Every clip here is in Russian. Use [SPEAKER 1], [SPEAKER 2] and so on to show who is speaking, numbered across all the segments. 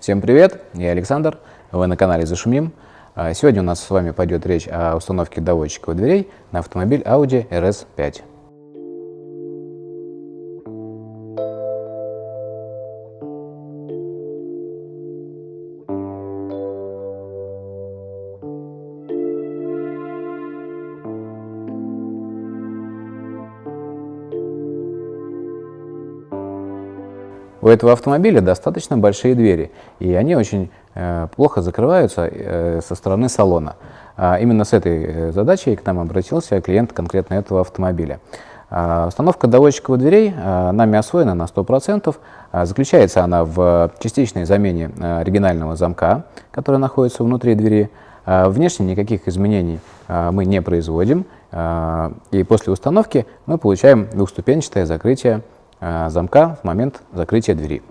[SPEAKER 1] Всем привет, я Александр, вы на канале Зашумим. А, сегодня у нас с вами пойдет речь о установке доводчиков дверей на автомобиль Audi RS5. У этого автомобиля достаточно большие двери, и они очень э, плохо закрываются э, со стороны салона. А именно с этой э, задачей к нам обратился клиент конкретно этого автомобиля. А, установка доводчиковых дверей а, нами освоена на 100%. А, заключается она в частичной замене а, оригинального замка, который находится внутри двери. А, внешне никаких изменений мы не производим, а, и после установки мы получаем двухступенчатое закрытие Э, замка в момент закрытия двери.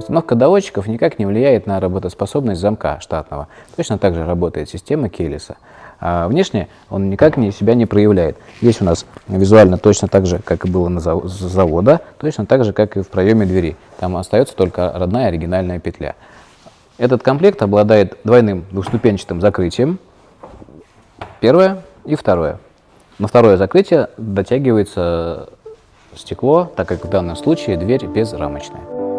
[SPEAKER 1] Установка доводчиков никак не влияет на работоспособность замка штатного. Точно так же работает система Кейлиса. А внешне он никак не, себя не проявляет. Здесь у нас визуально точно так же, как и было на завода, точно так же, как и в проеме двери. Там остается только родная оригинальная петля. Этот комплект обладает двойным двухступенчатым закрытием. Первое и второе. На второе закрытие дотягивается стекло, так как в данном случае дверь безрамочная.